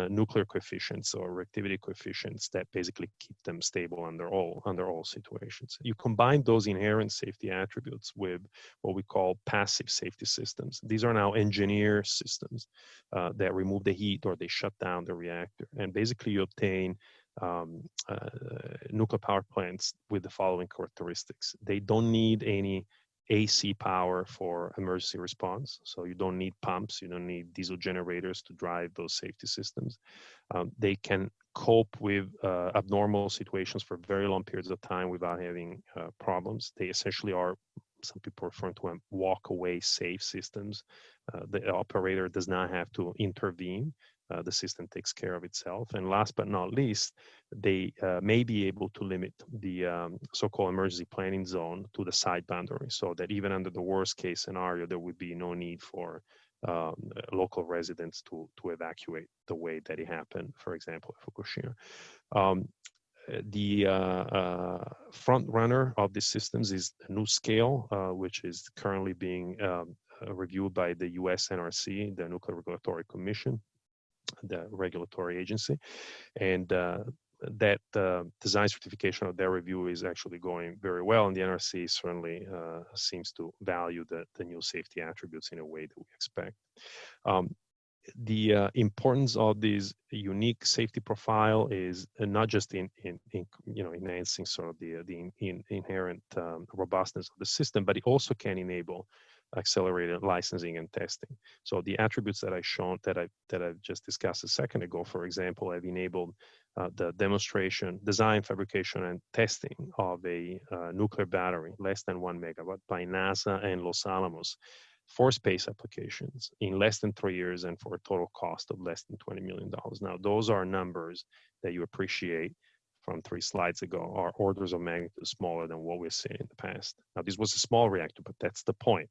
nuclear coefficients or reactivity coefficients that basically keep them stable under all under all situations. You combine those inherent safety attributes with what we call passive safety systems. These are now engineered systems uh, that remove the heat or they shut down the reactor, and basically you obtain um, uh, nuclear power plants with the following characteristics. They don't need any AC power for emergency response. So you don't need pumps, you don't need diesel generators to drive those safety systems. Um, they can cope with uh, abnormal situations for very long periods of time without having uh, problems. They essentially are, some people refer to them walk away safe systems. Uh, the operator does not have to intervene. Uh, the system takes care of itself. And last but not least, they uh, may be able to limit the um, so-called emergency planning zone to the site boundary so that even under the worst case scenario, there would be no need for um, local residents to, to evacuate the way that it happened, for example, at Fukushima. Um, the uh, uh, front runner of these systems is NuScale, uh, which is currently being um, uh, reviewed by the US NRC, the Nuclear Regulatory Commission, the regulatory agency. And uh, that uh, design certification of their review is actually going very well, and the NRC certainly uh, seems to value the, the new safety attributes in a way that we expect. Um, the uh, importance of this unique safety profile is uh, not just in, in, in, you know enhancing sort of the the in, inherent um, robustness of the system, but it also can enable accelerated licensing and testing. So the attributes that I shown that I that I've just discussed a second ago, for example, have enabled uh, the demonstration, design, fabrication, and testing of a uh, nuclear battery less than one megawatt by NASA and Los Alamos for space applications in less than three years and for a total cost of less than $20 million. Now, those are numbers that you appreciate from three slides ago are orders of magnitude smaller than what we've seen in the past. Now, this was a small reactor, but that's the point.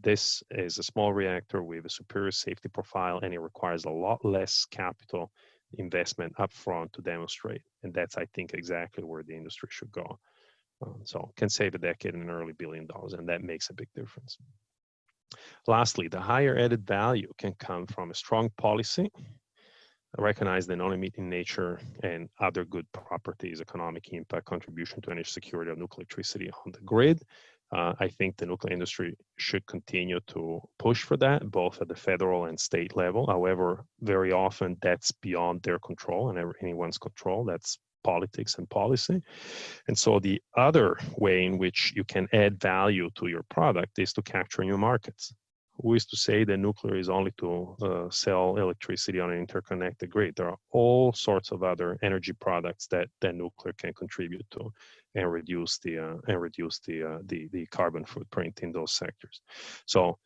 This is a small reactor with a superior safety profile, and it requires a lot less capital investment upfront to demonstrate. And that's, I think, exactly where the industry should go. Um, so can save a decade and an early billion dollars, and that makes a big difference. Lastly, the higher added value can come from a strong policy, recognize the non-emitting nature and other good properties, economic impact, contribution to energy security of nuclear electricity on the grid. Uh, I think the nuclear industry should continue to push for that, both at the federal and state level. However, very often that's beyond their control and anyone's control. That's politics and policy. And so the other way in which you can add value to your product is to capture new markets. Who is to say that nuclear is only to uh, sell electricity on an interconnected grid? There are all sorts of other energy products that, that nuclear can contribute to and reduce the uh, and reduce the, uh, the the carbon footprint in those sectors. So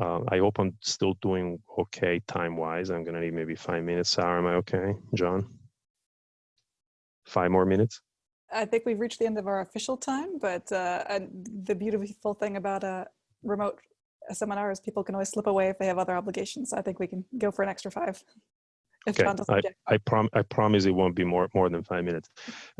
uh, I hope I'm still doing okay time wise. I'm gonna need maybe five minutes. Sarah, am I okay? John? five more minutes? I think we've reached the end of our official time, but uh, the beautiful thing about a remote seminar is people can always slip away if they have other obligations. So I think we can go for an extra five. Okay, I, I, prom I promise it won't be more more than five minutes.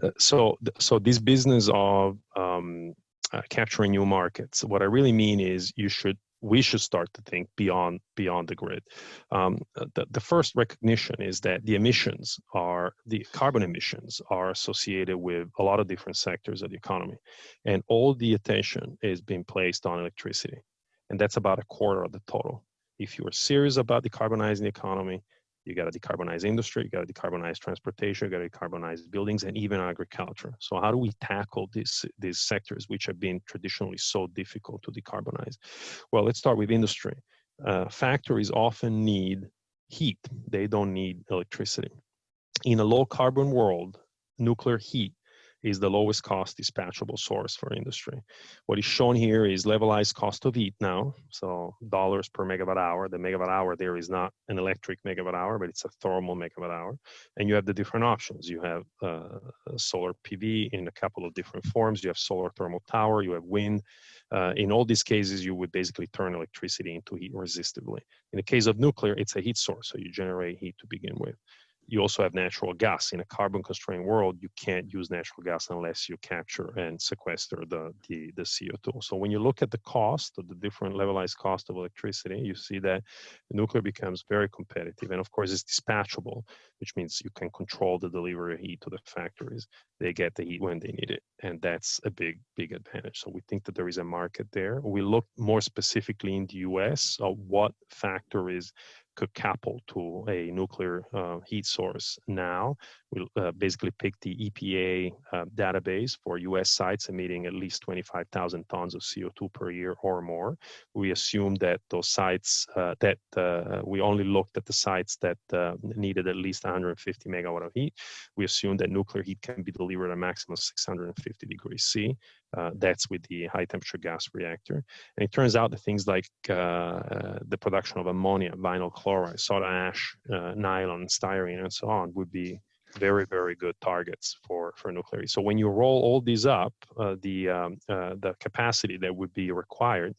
Uh, so so this business of um, uh, capturing new markets, what I really mean is you should we should start to think beyond beyond the grid. Um, the, the first recognition is that the emissions are the carbon emissions are associated with a lot of different sectors of the economy, and all the attention is being placed on electricity, and that's about a quarter of the total. If you're serious about decarbonizing the economy, you got to decarbonize industry, you got to decarbonize transportation, you got to decarbonize buildings and even agriculture. So how do we tackle these, these sectors which have been traditionally so difficult to decarbonize? Well, let's start with industry. Uh, factories often need heat. They don't need electricity. In a low carbon world, nuclear heat is the lowest cost dispatchable source for industry. What is shown here is levelized cost of heat now, so dollars per megawatt hour. The megawatt hour there is not an electric megawatt hour, but it's a thermal megawatt hour. And you have the different options. You have uh, solar PV in a couple of different forms. You have solar thermal tower, you have wind. Uh, in all these cases, you would basically turn electricity into heat resistively. In the case of nuclear, it's a heat source, so you generate heat to begin with you also have natural gas. In a carbon constrained world, you can't use natural gas unless you capture and sequester the, the, the CO2. So when you look at the cost of the different levelized cost of electricity, you see that nuclear becomes very competitive. And of course, it's dispatchable, which means you can control the delivery of heat to the factories. They get the heat when they need it. And that's a big, big advantage. So we think that there is a market there. We look more specifically in the US of what factories could couple to a nuclear uh, heat source now. We'll uh, basically pick the EPA uh, database for US sites emitting at least 25,000 tons of CO2 per year or more. We assumed that those sites, uh, that uh, we only looked at the sites that uh, needed at least 150 megawatt of heat. We assumed that nuclear heat can be delivered at a maximum of 650 degrees C. Uh, that's with the high temperature gas reactor. And it turns out that things like the production of ammonia, vinyl chloride, soda ash, nylon, styrene, and so on would be very, very good targets for, for nuclear. So when you roll all these up, uh, the, um, uh, the capacity that would be required,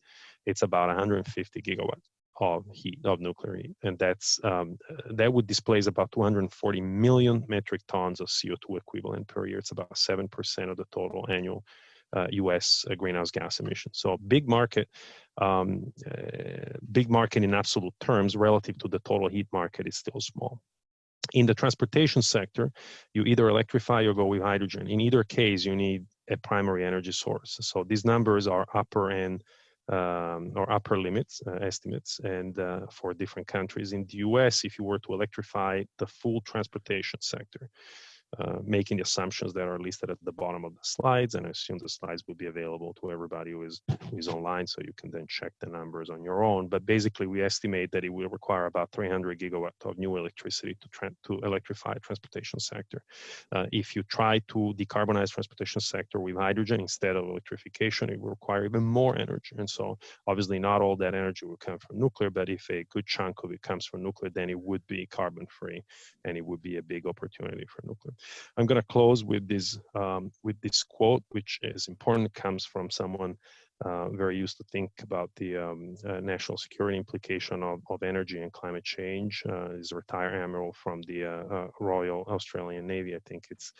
it's about 150 gigawatt of heat of nuclear heat, and that's um, that would displace about 240 million metric tons of CO2 equivalent per year. It's about seven percent of the total annual uh, U.S. Uh, greenhouse gas emissions. So big market, um, uh, big market in absolute terms relative to the total heat market is still small. In the transportation sector, you either electrify or go with hydrogen. In either case, you need a primary energy source. So these numbers are upper end um, or upper limits uh, estimates and uh, for different countries in the us if you were to electrify the full transportation sector uh, making the assumptions that are listed at the bottom of the slides, and I assume the slides will be available to everybody who is, who is online, so you can then check the numbers on your own. But basically, we estimate that it will require about 300 gigawatt of new electricity to, to electrify transportation sector. Uh, if you try to decarbonize transportation sector with hydrogen instead of electrification, it will require even more energy. And so obviously not all that energy will come from nuclear, but if a good chunk of it comes from nuclear, then it would be carbon free and it would be a big opportunity for nuclear. I'm going to close with this um, with this quote, which is important. comes from someone uh, very used to think about the um, uh, national security implication of, of energy and climate change. Uh, is a retired admiral from the uh, uh, Royal Australian Navy. I think it's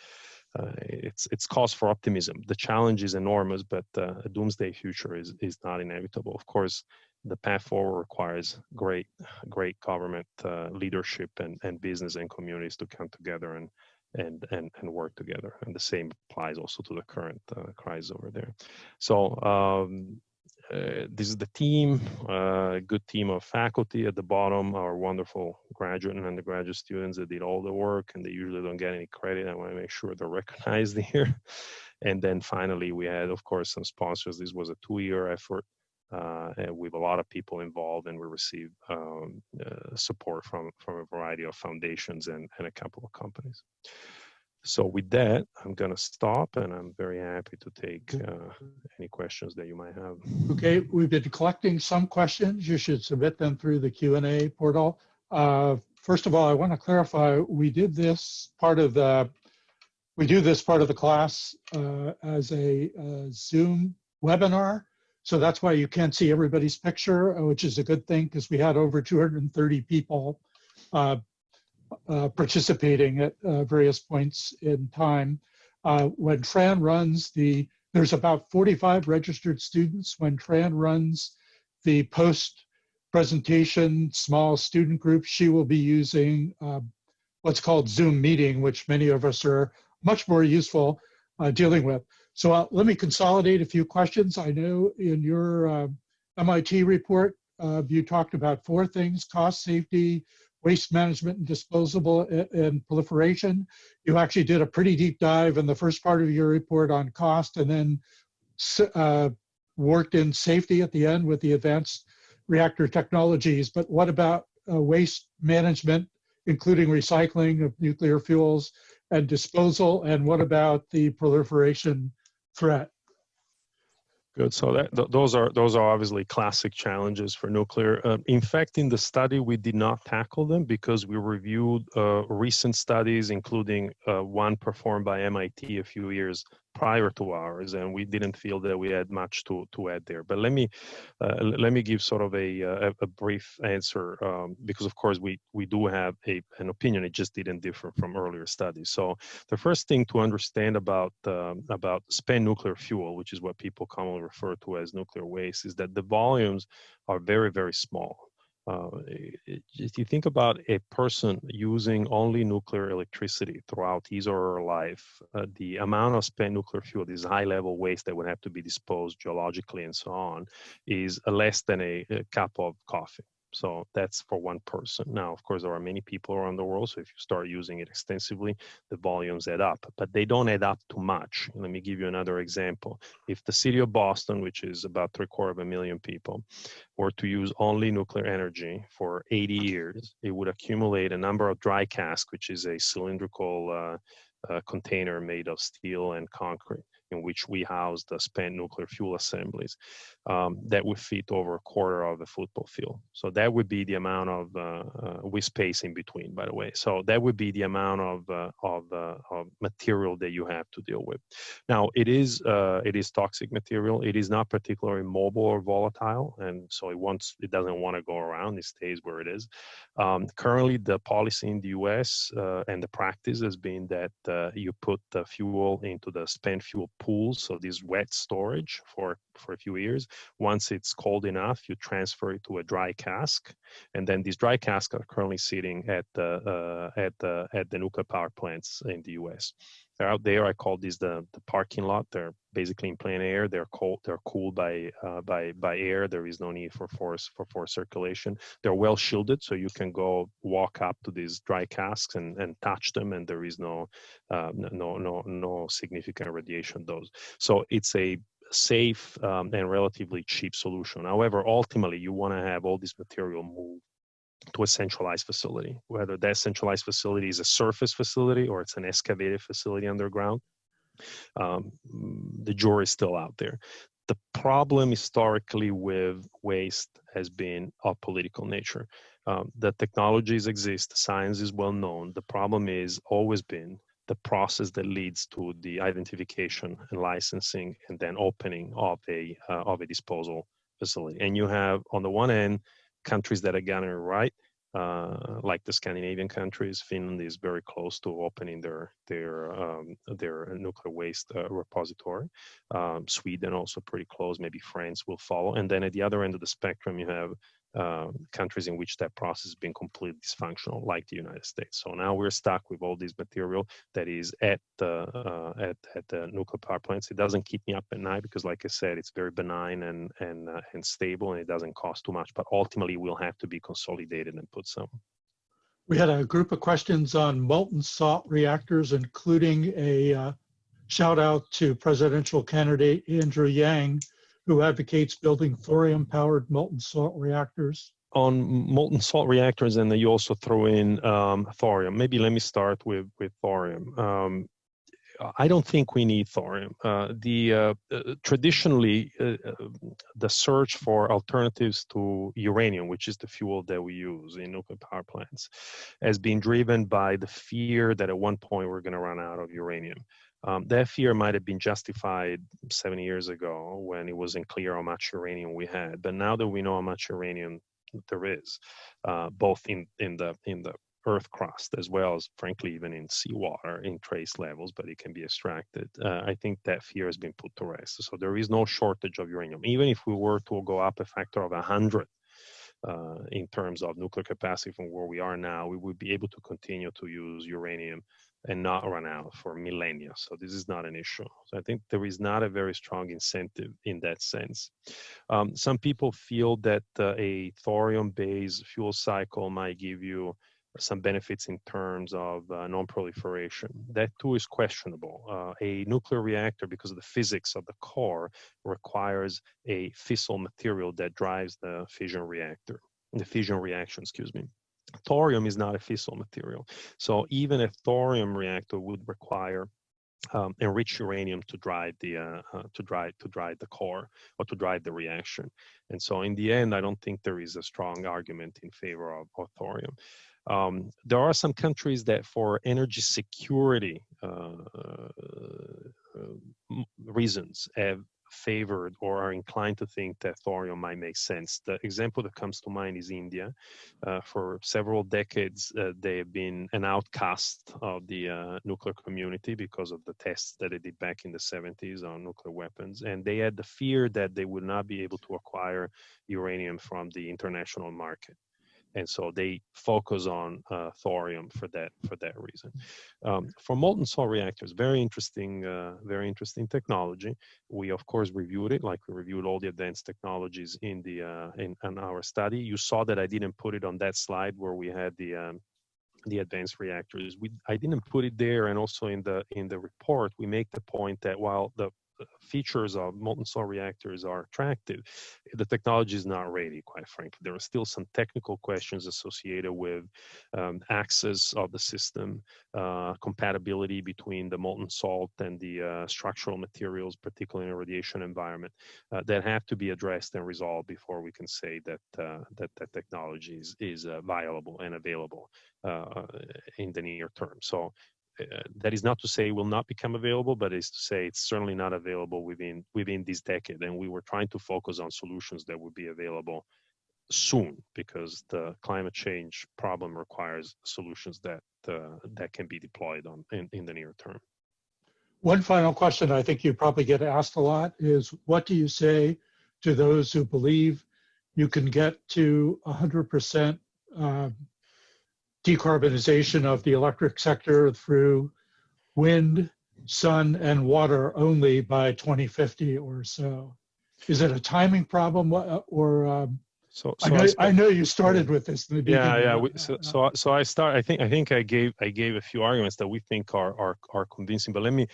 uh, it's it's cause for optimism. The challenge is enormous, but a doomsday future is is not inevitable. Of course, the path forward requires great great government leadership and and business and communities to come together and and, and, and work together. And the same applies also to the current uh, crisis over there. So um, uh, this is the team, a uh, good team of faculty at the bottom, our wonderful graduate and undergraduate students that did all the work and they usually don't get any credit. I want to make sure they're recognized here. And then finally, we had, of course, some sponsors. This was a two-year effort uh, with a lot of people involved, and we receive um, uh, support from from a variety of foundations and, and a couple of companies. So with that, I'm going to stop, and I'm very happy to take uh, any questions that you might have. Okay, we've been collecting some questions. You should submit them through the Q&A portal. Uh, first of all, I want to clarify, we did this part of the, we do this part of the class uh, as a, a Zoom webinar. So that's why you can't see everybody's picture, uh, which is a good thing because we had over 230 people uh, uh, participating at uh, various points in time. Uh, when Tran runs the, there's about 45 registered students. When Tran runs the post presentation small student group, she will be using um, what's called Zoom meeting, which many of us are much more useful uh, dealing with. So uh, let me consolidate a few questions. I know in your uh, MIT report, uh, you talked about four things, cost, safety, waste management and disposable and proliferation. You actually did a pretty deep dive in the first part of your report on cost and then uh, worked in safety at the end with the advanced reactor technologies. But what about uh, waste management, including recycling of nuclear fuels and disposal? And what about the proliferation threat. Good. So that, th those are those are obviously classic challenges for nuclear. Uh, in fact, in the study, we did not tackle them because we reviewed uh, recent studies, including uh, one performed by MIT a few years prior to ours, and we didn't feel that we had much to to add there. But let me uh, let me give sort of a uh, a, a brief answer um, because of course we we do have a an opinion. It just didn't differ from earlier studies. So the first thing to understand about um, about spent nuclear fuel, which is what people commonly refer to as nuclear waste, is that the volumes are very very small uh, if you think about a person using only nuclear electricity throughout his or her life, uh, the amount of spent nuclear fuel, this high level waste that would have to be disposed geologically and so on, is less than a, a cup of coffee. So that's for one person. Now, of course, there are many people around the world. So if you start using it extensively, the volumes add up, but they don't add up too much. Let me give you another example. If the city of Boston, which is about three quarter of a million people, were to use only nuclear energy for 80 years, it would accumulate a number of dry casks, which is a cylindrical uh, uh, container made of steel and concrete in which we house the spent nuclear fuel assemblies um, that would fit over a quarter of the football field. So that would be the amount of uh, uh, with space in between, by the way. So that would be the amount of uh, of, uh, of, material that you have to deal with. Now it is uh, it is toxic material. It is not particularly mobile or volatile, and so it wants it doesn't want to go around. It stays where it is. Um, currently, the policy in the U.S. Uh, and the practice has been that you put the fuel into the spent fuel pools, so this wet storage for for a few years. Once it's cold enough, you transfer it to a dry cask, and then these dry casks are currently sitting at the uh, at the at the nuclear power plants in the U.S. They're out there. I call these the the parking lot. They're basically in plain air. They're cold. They're cooled by uh, by by air. There is no need for force for force circulation. They're well shielded, so you can go walk up to these dry casks and, and touch them, and there is no uh, no no no significant radiation dose. So it's a safe um, and relatively cheap solution. However, ultimately, you want to have all this material moved to a centralized facility, whether that centralized facility is a surface facility or it's an excavated facility underground. Um, the jury is still out there. The problem historically with waste has been of political nature. Um, the technologies exist, science is well known. The problem is always been the process that leads to the identification and licensing and then opening of a uh, of a disposal facility. And you have on the one end countries that are getting it right, uh, like the Scandinavian countries. Finland is very close to opening their their um, their nuclear waste uh, repository. Um, Sweden also pretty close. Maybe France will follow. And then at the other end of the spectrum, you have uh, countries in which that process has been completely dysfunctional, like the United States. So now we're stuck with all this material that is at the uh, at at the nuclear power plants. It doesn't keep me up at night because, like I said, it's very benign and and uh, and stable, and it doesn't cost too much. But ultimately, we'll have to be consolidated and put some. We had a group of questions on molten salt reactors, including a uh, shout out to presidential candidate Andrew Yang, who advocates building thorium-powered molten salt reactors. On molten salt reactors, and then you also throw in um, thorium. Maybe let me start with with thorium. Um, I don't think we need thorium. Uh, the uh, uh, traditionally uh, uh, the search for alternatives to uranium, which is the fuel that we use in nuclear power plants, has been driven by the fear that at one point we're going to run out of uranium. Um, that fear might have been justified seven years ago when it wasn't clear how much uranium we had. But now that we know how much uranium there is, uh, both in, in the in the earth crust as well as frankly even in seawater in trace levels but it can be extracted uh, i think that fear has been put to rest so there is no shortage of uranium even if we were to go up a factor of 100 uh, in terms of nuclear capacity from where we are now we would be able to continue to use uranium and not run out for millennia. So this is not an issue. So I think there is not a very strong incentive in that sense. Um, some people feel that uh, a thorium-based fuel cycle might give you some benefits in terms of uh, non-proliferation. That too is questionable. Uh, a nuclear reactor, because of the physics of the core, requires a fissile material that drives the fission reactor, the fission reaction, excuse me thorium is not a fissile material. So even a thorium reactor would require um, enriched uranium to drive the uh, uh, to drive to drive the core or to drive the reaction. And so in the end, I don't think there is a strong argument in favor of, of thorium. Um, there are some countries that, for energy security uh, uh reasons, have favored or are inclined to think that thorium might make sense. The example that comes to mind is India. Uh, for several decades, uh, they have been an outcast of the uh, nuclear community because of the tests that they did back in the 70s on nuclear weapons. And they had the fear that they would not be able to acquire uranium from the international market and so they focus on uh, thorium for that for that reason. Um, for molten salt reactors, very interesting, uh, very interesting technology. We of course reviewed it, like we reviewed all the advanced technologies in the uh, in, in, our study. You saw that I didn't put it on that slide where we had the um, the advanced reactors. We I didn't put it there, and also in the in the report we make the point that while the features of molten salt reactors are attractive, the technology is not ready, quite frankly. There are still some technical questions associated with um, access of the system, uh, compatibility between the molten salt and the uh, structural materials, particularly in a radiation environment, uh, that have to be addressed and resolved before we can say that uh, that, that technology is, is uh, viable and available uh, in the near term. So uh, that is not to say it will not become available, but is to say it's certainly not available within within this decade. And we were trying to focus on solutions that would be available soon because the climate change problem requires solutions that uh, that can be deployed on in, in the near term. One final question I think you probably get asked a lot is what do you say to those who believe you can get to 100% uh, decarbonization of the electric sector through wind, sun and water only by 2050 or so. Is it a timing problem uh, or, um, So, I so know, sp- I know you started with this in the beginning. yeah, yeah. We, uh, so, uh, so, I- so I start. I think, I think I gave, I gave a few arguments that we think are are are convincing. But let me,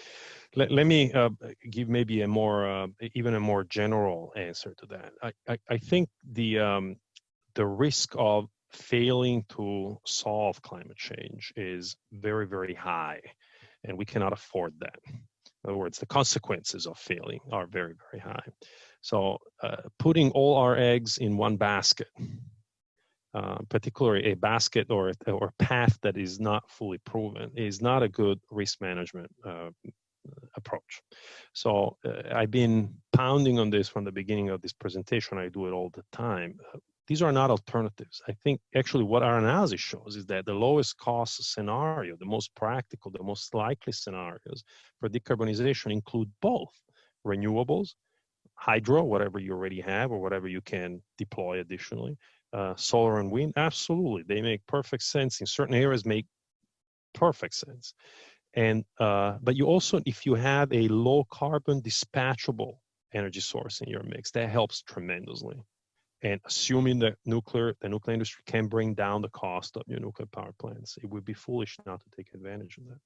let, let me uh, give maybe a more, uh, even a more general answer to that. I, I, I think the um, the risk of failing to solve climate change is very, very high, and we cannot afford that. In other words, the consequences of failing are very, very high. So, uh, putting all our eggs in one basket, uh, particularly a basket or a- or path that is not fully proven, is not a good risk management uh, approach. So, uh, I've been pounding on this from the beginning of this presentation. I do it all the time. These are not alternatives. I think actually what our analysis shows is that the lowest cost scenario, the most practical, the most likely scenarios for decarbonization include both renewables, hydro, whatever you already have or whatever you can deploy additionally, uh, solar and wind, absolutely, they make perfect sense. In certain areas, make perfect sense. And uh, but you also, if you have a low carbon dispatchable energy source in your mix, that helps tremendously and assuming that nuclear the nuclear industry can bring down the cost of your nuclear power plants it would be foolish not to take advantage of that